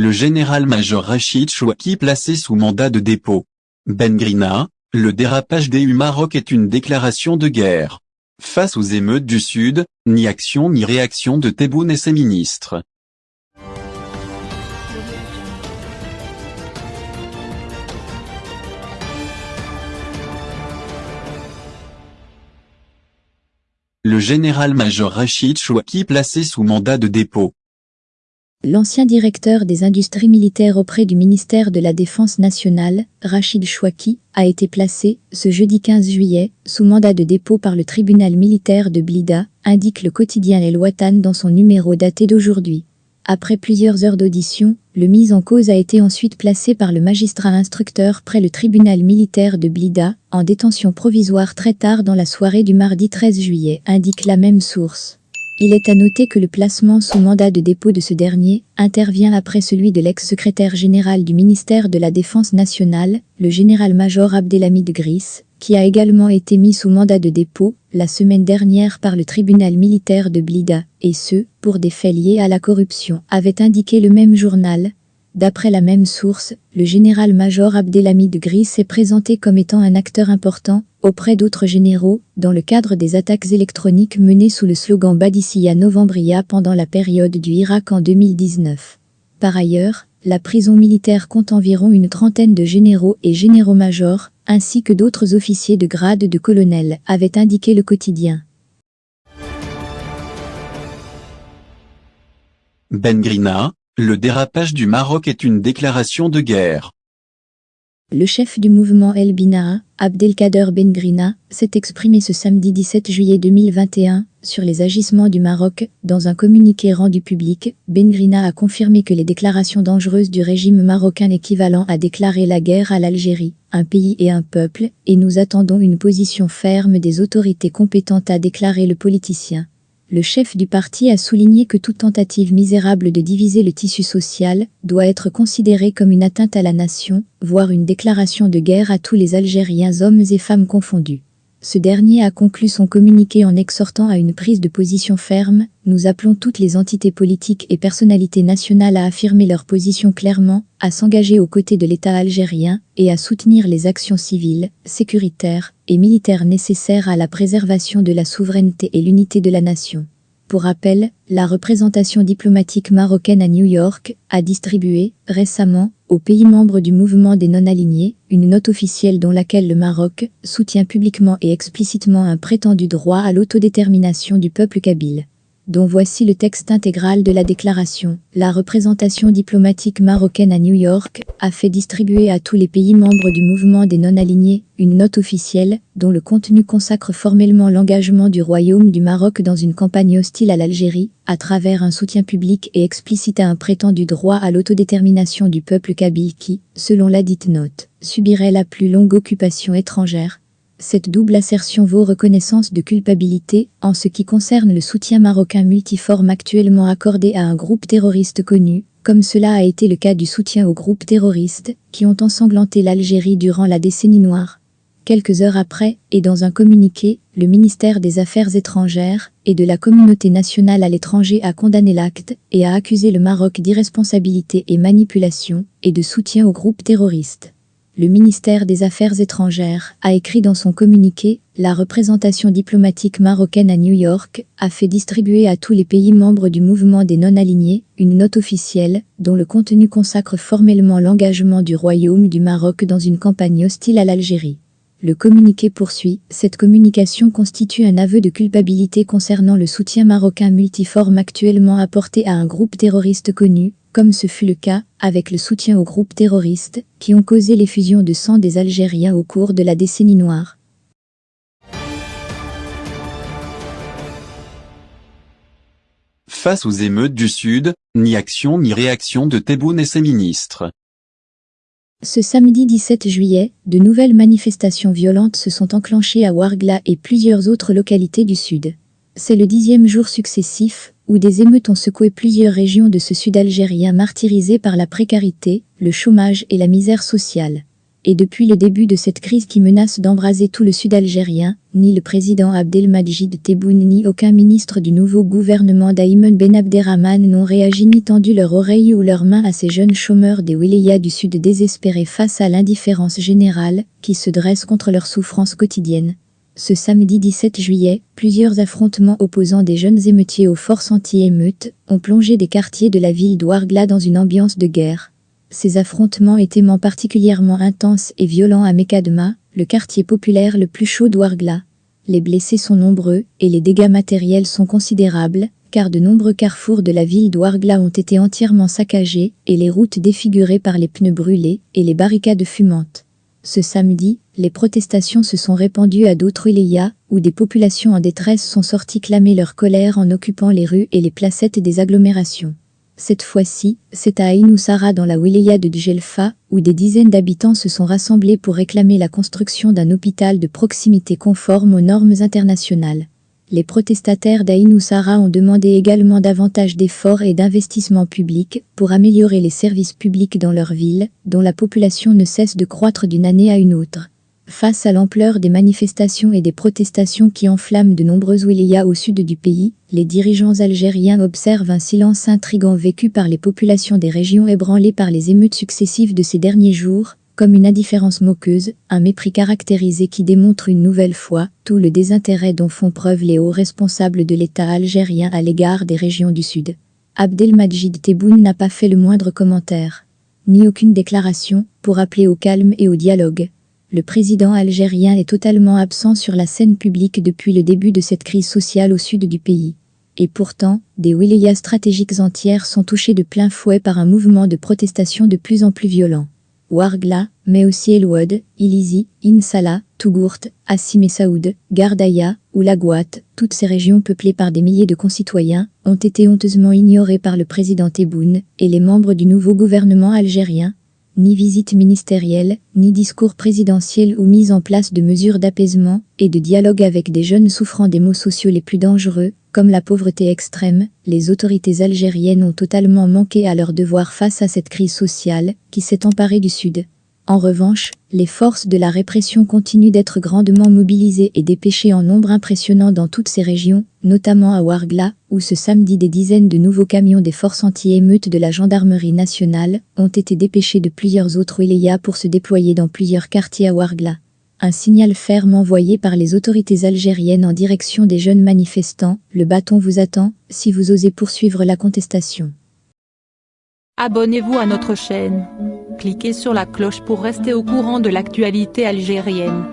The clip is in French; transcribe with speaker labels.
Speaker 1: le général-major Rachid Chouaki placé sous mandat de dépôt. Ben Grina, le dérapage des U Maroc est une déclaration de guerre. Face aux émeutes du Sud, ni action ni réaction de Tebboune et ses ministres. Le général-major Rachid Chouaki placé sous mandat de dépôt.
Speaker 2: L'ancien directeur des industries militaires auprès du ministère de la Défense nationale, Rachid Chouaki, a été placé, ce jeudi 15 juillet, sous mandat de dépôt par le tribunal militaire de Blida, indique le quotidien El Watan dans son numéro daté d'aujourd'hui. Après plusieurs heures d'audition, le mis en cause a été ensuite placé par le magistrat instructeur près le tribunal militaire de Blida, en détention provisoire très tard dans la soirée du mardi 13 juillet, indique la même source. Il est à noter que le placement sous mandat de dépôt de ce dernier intervient après celui de l'ex-secrétaire général du ministère de la Défense nationale, le général-major Abdelhamid Gris, qui a également été mis sous mandat de dépôt la semaine dernière par le tribunal militaire de Blida, et ce, pour des faits liés à la corruption, avait indiqué le même journal, D'après la même source, le général-major Abdelhamid Gris s'est présenté comme étant un acteur important, auprès d'autres généraux, dans le cadre des attaques électroniques menées sous le slogan Badissia Novembria pendant la période du Irak en 2019. Par ailleurs, la prison militaire compte environ une trentaine de généraux et généraux-majors, ainsi que d'autres officiers de grade de colonel, avait indiqué le quotidien.
Speaker 1: Ben Grina, le dérapage du Maroc est une déclaration de guerre.
Speaker 2: Le chef du mouvement El Binaa, Abdelkader Bengrina, s'est exprimé ce samedi 17 juillet 2021 sur les agissements du Maroc. Dans un communiqué rendu public, Bengrina a confirmé que les déclarations dangereuses du régime marocain équivalent à déclarer la guerre à l'Algérie, un pays et un peuple, et nous attendons une position ferme des autorités compétentes à déclarer le politicien le chef du parti a souligné que toute tentative misérable de diviser le tissu social doit être considérée comme une atteinte à la nation, voire une déclaration de guerre à tous les Algériens hommes et femmes confondus. Ce dernier a conclu son communiqué en exhortant à une prise de position ferme. Nous appelons toutes les entités politiques et personnalités nationales à affirmer leur position clairement, à s'engager aux côtés de l'État algérien et à soutenir les actions civiles, sécuritaires et militaires nécessaires à la préservation de la souveraineté et l'unité de la nation. Pour rappel, la représentation diplomatique marocaine à New York a distribué, récemment, aux pays membres du mouvement des non-alignés, une note officielle dans laquelle le Maroc soutient publiquement et explicitement un prétendu droit à l'autodétermination du peuple kabyle dont voici le texte intégral de la déclaration. La représentation diplomatique marocaine à New York a fait distribuer à tous les pays membres du mouvement des non-alignés une note officielle dont le contenu consacre formellement l'engagement du Royaume du Maroc dans une campagne hostile à l'Algérie, à travers un soutien public et explicite à un prétendu droit à l'autodétermination du peuple kabyle qui, selon la dite note, subirait la plus longue occupation étrangère, cette double assertion vaut reconnaissance de culpabilité en ce qui concerne le soutien marocain multiforme actuellement accordé à un groupe terroriste connu, comme cela a été le cas du soutien aux groupes terroristes qui ont ensanglanté l'Algérie durant la décennie noire. Quelques heures après, et dans un communiqué, le ministère des Affaires étrangères et de la communauté nationale à l'étranger a condamné l'acte et a accusé le Maroc d'irresponsabilité et manipulation et de soutien aux groupes terroristes le ministère des Affaires étrangères a écrit dans son communiqué « La représentation diplomatique marocaine à New York a fait distribuer à tous les pays membres du mouvement des non-alignés une note officielle dont le contenu consacre formellement l'engagement du Royaume du Maroc dans une campagne hostile à l'Algérie. Le communiqué poursuit, cette communication constitue un aveu de culpabilité concernant le soutien marocain multiforme actuellement apporté à un groupe terroriste connu, comme ce fut le cas avec le soutien aux groupes terroristes qui ont causé l'effusion de sang des Algériens au cours de la décennie noire.
Speaker 1: Face aux émeutes du Sud, ni action ni réaction de Tebboune et ses ministres.
Speaker 2: Ce samedi 17 juillet, de nouvelles manifestations violentes se sont enclenchées à Ouargla et plusieurs autres localités du Sud. C'est le dixième jour successif où des émeutes ont secoué plusieurs régions de ce sud algérien martyrisé par la précarité, le chômage et la misère sociale. Et depuis le début de cette crise qui menace d'embraser tout le sud algérien, ni le président Abdelmajid Tebboune ni aucun ministre du nouveau gouvernement d'Aïmen Ben Abderrahman n'ont réagi ni tendu leur oreille ou leurs mains à ces jeunes chômeurs des wilayas du sud désespérés face à l'indifférence générale qui se dresse contre leurs souffrances quotidiennes. Ce samedi 17 juillet, plusieurs affrontements opposant des jeunes émeutiers aux forces anti-émeutes ont plongé des quartiers de la ville d'Ouargla dans une ambiance de guerre. Ces affrontements étaient particulièrement intenses et violents à Mekadma, le quartier populaire le plus chaud d'Ouargla. Les blessés sont nombreux et les dégâts matériels sont considérables, car de nombreux carrefours de la ville d'Ouargla ont été entièrement saccagés et les routes défigurées par les pneus brûlés et les barricades fumantes. Ce samedi, les protestations se sont répandues à d'autres wilayas, où des populations en détresse sont sorties clamer leur colère en occupant les rues et les placettes des agglomérations. Cette fois-ci, c'est à Inoussara dans la wilaya de Djelfa, où des dizaines d'habitants se sont rassemblés pour réclamer la construction d'un hôpital de proximité conforme aux normes internationales. Les protestataires d'Aïnoussara ont demandé également davantage d'efforts et d'investissements publics pour améliorer les services publics dans leur ville, dont la population ne cesse de croître d'une année à une autre. Face à l'ampleur des manifestations et des protestations qui enflamment de nombreux wilayas au sud du pays, les dirigeants algériens observent un silence intrigant vécu par les populations des régions ébranlées par les émeutes successives de ces derniers jours, comme une indifférence moqueuse, un mépris caractérisé qui démontre une nouvelle fois tout le désintérêt dont font preuve les hauts responsables de l'État algérien à l'égard des régions du Sud. Abdelmajid Tebboune n'a pas fait le moindre commentaire, ni aucune déclaration, pour appeler au calme et au dialogue le président algérien est totalement absent sur la scène publique depuis le début de cette crise sociale au sud du pays. Et pourtant, des wilayas stratégiques entières sont touchées de plein fouet par un mouvement de protestation de plus en plus violent. Ouargla, mais aussi El Wad, Ilizi, Insala, Tougourt, Assim et Saoud, Gardaya ou Lagouat, toutes ces régions peuplées par des milliers de concitoyens, ont été honteusement ignorées par le président Tebboune et les membres du nouveau gouvernement algérien, ni visite ministérielle, ni discours présidentiel ou mise en place de mesures d'apaisement et de dialogue avec des jeunes souffrant des maux sociaux les plus dangereux, comme la pauvreté extrême, les autorités algériennes ont totalement manqué à leur devoir face à cette crise sociale qui s'est emparée du Sud. En revanche, les forces de la répression continuent d'être grandement mobilisées et dépêchées en nombre impressionnant dans toutes ces régions, notamment à Ouargla, où ce samedi des dizaines de nouveaux camions des forces anti-émeutes de la gendarmerie nationale ont été dépêchés de plusieurs autres wilayas pour se déployer dans plusieurs quartiers à Ouargla. Un signal ferme envoyé par les autorités algériennes en direction des jeunes manifestants, le bâton vous attend, si vous osez poursuivre la contestation.
Speaker 3: Abonnez-vous à notre chaîne. Cliquez sur la cloche pour rester au courant de l'actualité algérienne.